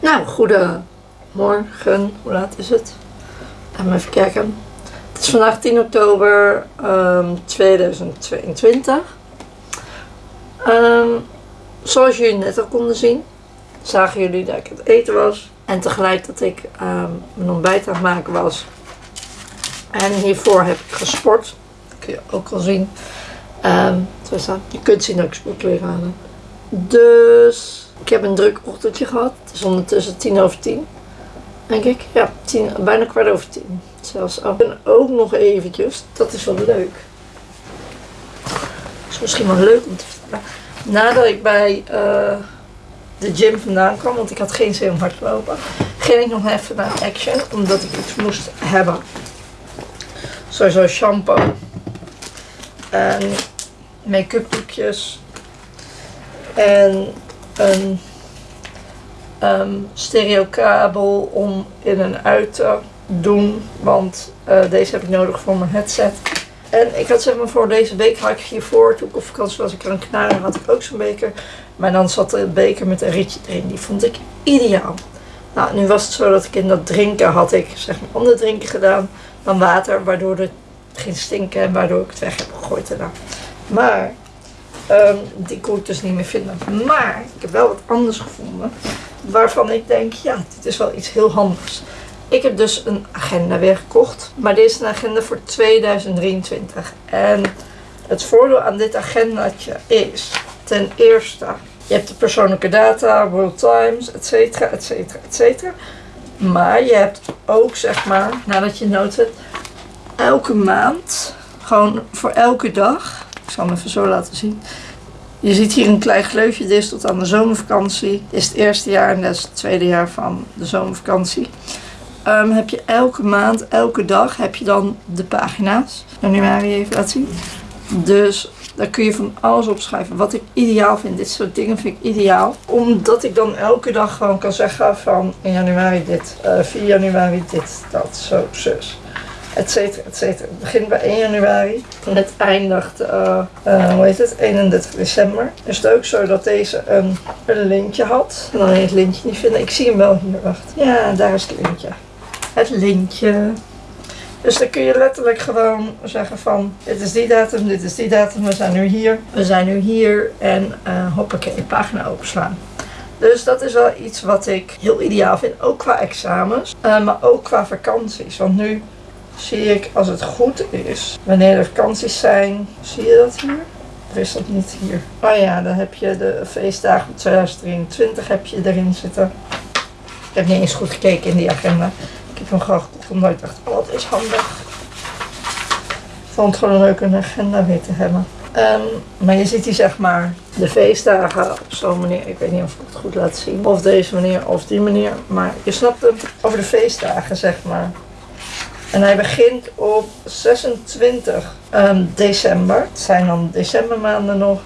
Nou, goedemorgen. Hoe laat is het? Laten we even kijken. Het is vandaag 10 oktober ehm, 2022. Ehm, zoals jullie net al konden zien, zagen jullie dat ik het eten was. En tegelijk dat ik ehm, mijn ontbijt aan het maken was. En hiervoor heb ik gesport. Dat kun je ook al zien. Je kunt zien dat ik sportkleren aan heb. Dus ik heb een druk ochtendje gehad. Het is ondertussen tien over tien. Denk ik. Ja, tien, bijna kwart over tien. Zelfs ook. En ook nog eventjes, dat is wel leuk. is misschien wel leuk om te vertellen. Nadat ik bij eh, de gym vandaan kwam, want ik had geen zin om hard te lopen, ging ik nog even naar Action, omdat ik iets moest hebben. Sowieso shampoo. En make-up doekjes. En een ehm stereokabel om in en uit te doen. Want eh, deze heb ik nodig voor mijn headset. En ik had zeg maar voor deze week had ik hiervoor, toen ik op vakantie was, ik aan knaren, had ik ook zo'n beker. Maar dan zat de beker met een rietje erin. Die vond ik ideaal. Nou, nu was het zo dat ik in dat drinken had ik zeg maar ander drinken gedaan dan water. Waardoor het ging stinken en waardoor ik het weg heb gegooid daarna. Maar ehm, die kon ik dus niet meer vinden. Maar ik heb wel wat anders gevonden. Waarvan ik denk, ja, dit is wel iets heel handigs. Ik heb dus een agenda weer gekocht. Maar dit is een agenda voor 2023. En het voordeel aan dit agendaatje is ten eerste, je hebt de persoonlijke data, World Times, et cetera, et cetera, et cetera. Maar je hebt ook, zeg maar, nadat je nood hebt, elke maand, gewoon voor elke dag, ik zal hem even zo laten zien. Je ziet hier een klein gleufje, dit is tot aan de zomervakantie. Dit is het eerste jaar en dat is het tweede jaar van de zomervakantie. Ehm, heb je elke maand, elke dag, heb je dan de pagina's. Januari even laten zien. Dus daar kun je van alles opschrijven. Wat ik ideaal vind, dit soort dingen vind ik ideaal. Omdat ik dan elke dag gewoon kan zeggen van in januari dit, eh 4 januari dit, dat, zo, zus. Etcetera, etcetera. Het begint bij 1 januari en het eindigt, eh, hoe heet het, 31 december. Is het ook zo dat deze een, een lintje had. Dan heet het lintje niet vinden. Ik zie hem wel hier, wacht. Ja, daar is het lintje. Het lintje. Dus dan kun je letterlijk gewoon zeggen van, dit is die datum, dit is die datum, we zijn nu hier. We zijn nu hier en uh, hoppakee, pagina openslaan. Dus dat is wel iets wat ik heel ideaal vind, ook qua examens, uh, maar ook qua vakanties. Want nu zie ik, als het goed is, wanneer er vakanties zijn, zie je dat hier? Of is dat niet hier? Oh ja, dan heb je de feestdagen van 2023 heb je erin zitten. Ik heb niet eens goed gekeken in die agenda. Ik heb hem gewoon gekocht ik dacht, oh dat is handig. Ik vond het gewoon leuk een agenda weer te hebben. Um, maar je ziet hier zeg maar de feestdagen op zo'n manier. Ik weet niet of ik het goed laat zien. Of deze manier of die manier. Maar je snapt hem over de feestdagen zeg maar. En hij begint op 26 um, december. Het zijn dan decembermaanden nog.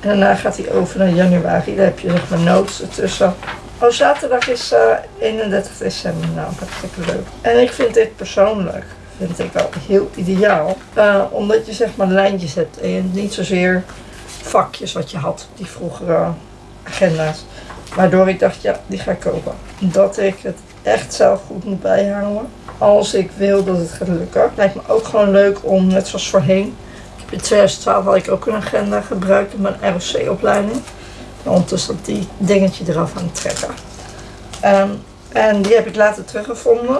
En daarna gaat hij over naar januari. Daar heb je zeg maar notes ertussen. Oh, zaterdag is uh, 31 december. Nou, hartstikke leuk. En ik vind dit persoonlijk, vind ik wel heel ideaal. Uh, omdat je zeg maar lijntjes hebt. En niet zozeer vakjes wat je had, die vroegere agenda's. Waardoor ik dacht, ja, die ga ik kopen. Dat ik het echt zelf goed moet bijhouden. Als ik wil dat het gaat lukken. Lijkt me ook gewoon leuk om, net zoals voorheen. Ik in 2012 had ik ook een agenda gebruikt in mijn ROC-opleiding. Ondertussen dat die dingetje eraf aan het trekken. Um, en die heb ik later teruggevonden.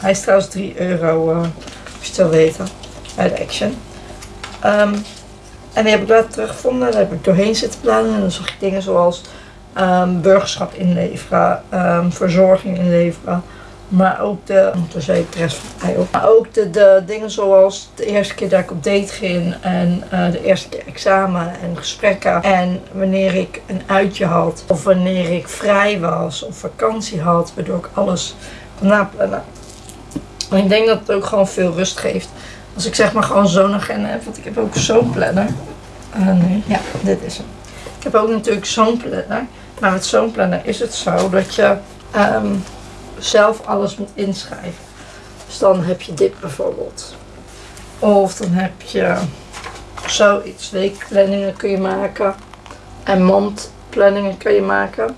Hij is trouwens 3 euro, uh, als je het wil weten, de Action. Um, en die heb ik later teruggevonden. Daar heb ik doorheen zitten plannen. En dan zag ik dingen zoals um, burgerschap inleveren, verzorging inleveren. Maar ook de, toen zei ik rest van ook. Maar ook de, de dingen zoals de eerste keer dat ik op date ging en uh, de eerste keer examen en gesprekken. En wanneer ik een uitje had of wanneer ik vrij was of vakantie had, waardoor ik alles kon naplannen. En ik denk dat het ook gewoon veel rust geeft. Als ik zeg maar gewoon zo'n agenda heb, want ik heb ook zo'n planner. Uh, nee, ja, dit is hem. Ik heb ook natuurlijk zo'n planner. Maar met zo'n planner is het zo dat je um, zelf alles moet inschrijven. Dus dan heb je dit bijvoorbeeld. Of dan heb je zoiets. Weekplanningen kun je maken. En maandplanningen kun je maken.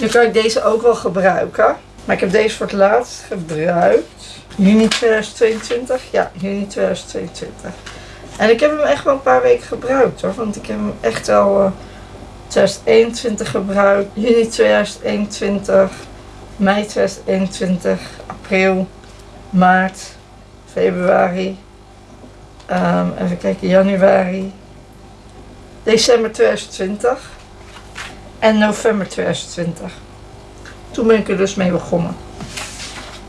Nu kan ik deze ook wel gebruiken. Maar ik heb deze voor het laatst gebruikt. Juni 2022? Ja, juni 2022. En ik heb hem echt wel een paar weken gebruikt hoor. Want ik heb hem echt al uh, 2021 gebruikt. Juni 2021. Mei 2021. April. Maart. Februari. Um, even kijken, januari. December 2020. En november 2020. Toen ben ik er dus mee begonnen.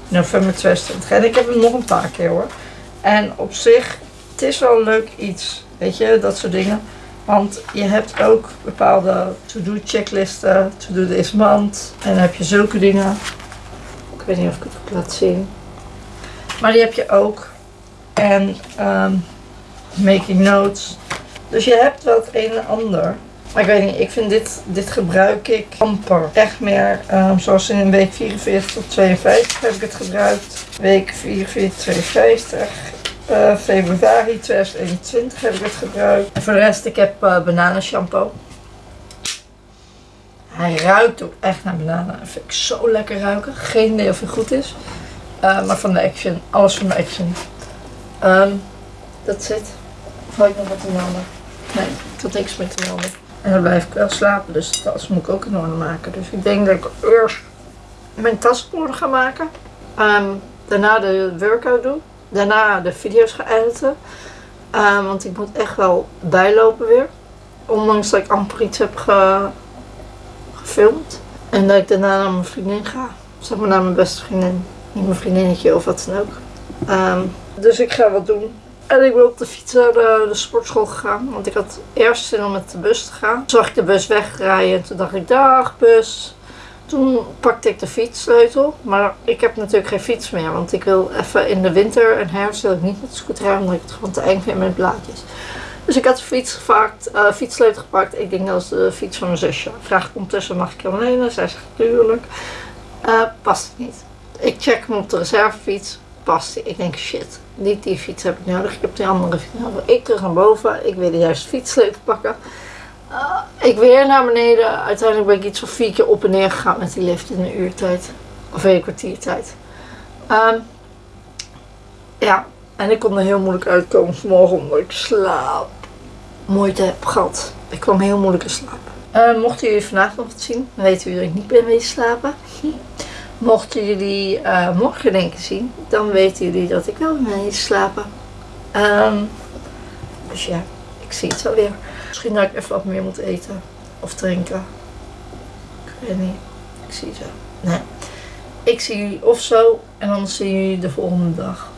November 2020. En ik heb hem nog een paar keer hoor. En op zich, het is wel leuk iets. Weet je, dat soort dingen. Want je hebt ook bepaalde to-do checklisten. To-do deze maand. En dan heb je zulke dingen. Ik weet niet of ik het laat zien. Maar die heb je ook. En um, making notes. Dus je hebt wel het een en ander. Maar ik weet niet, ik vind dit, dit gebruik ik amper. Echt meer, um, zoals in week 44 tot 52 heb ik het gebruikt. Week 44, 52. Uh, februari 2021 heb ik het gebruikt. En voor de rest, ik heb uh, bananenshampoo. Hij ruikt ook echt naar bananen. Dat vind ik zo lekker ruiken. Geen idee of hij goed is. Uh, maar van de Action. Alles van de Action. Um, dat zit. Of ik nog wat te melden? Nee, ik had niks meer te melden. En dan blijf ik wel slapen, dus de tas moet ik ook in orde maken. Dus ik denk dat ik eerst mijn tas ga maken. Um, daarna de workout doen. Daarna de video's ga editen. Um, want ik moet echt wel bijlopen weer. Ondanks dat ik amper iets heb ge gefilmd. En dat ik daarna naar mijn vriendin ga. Zeg maar naar mijn beste vriendin. Niet mijn vriendinnetje of wat dan ook. Um, dus ik ga wat doen. En ik ben op de fiets naar de, de, sportschool gegaan. Want ik had eerst zin om met de bus te gaan. Toen zag ik de bus wegrijden. En toen dacht ik, dag bus. Toen pakte ik de fietssleutel. Maar ik heb natuurlijk geen fiets meer. Want ik wil even in de winter en herfst wil ik niet met de scooter rijden. Omdat ik het gewoon te eng vind met blaadjes. Dus ik had de fiets gepakt, uh, fietssleutel gepakt. Ik denk dat is de fiets van mijn zusje. Vraag ik ondertussen, mag ik hem lenen? Zij zegt, tuurlijk. Uh, past het niet. Ik check hem op de reservefiets. Past hij. Ik denk, shit niet die fiets heb ik nodig, ik heb die andere fiets nodig. Ik terug naar boven, ik wil de fietssleutel pakken. Ik weer naar beneden. Uiteindelijk ben ik iets van vier keer op en neer gegaan met die lift in een uurtijd. Of een kwartiertijd. Um, ja, en ik kon er heel moeilijk uitkomen vanmorgen omdat ik slaap moeite heb gehad. Ik kwam heel moeilijk in slaap. Uh, mochten jullie vandaag nog wat zien, dan weten jullie dat ik niet ben wezen slapen. Mochten jullie uh, morgen denken zien, dan weten jullie dat ik wel mee slapen. Um, dus ja, ik zie het wel weer. Misschien dat ik even wat meer moet eten of drinken. Ik weet niet. Ik zie wel. Nee. Ik zie jullie of zo en dan zien jullie de volgende dag.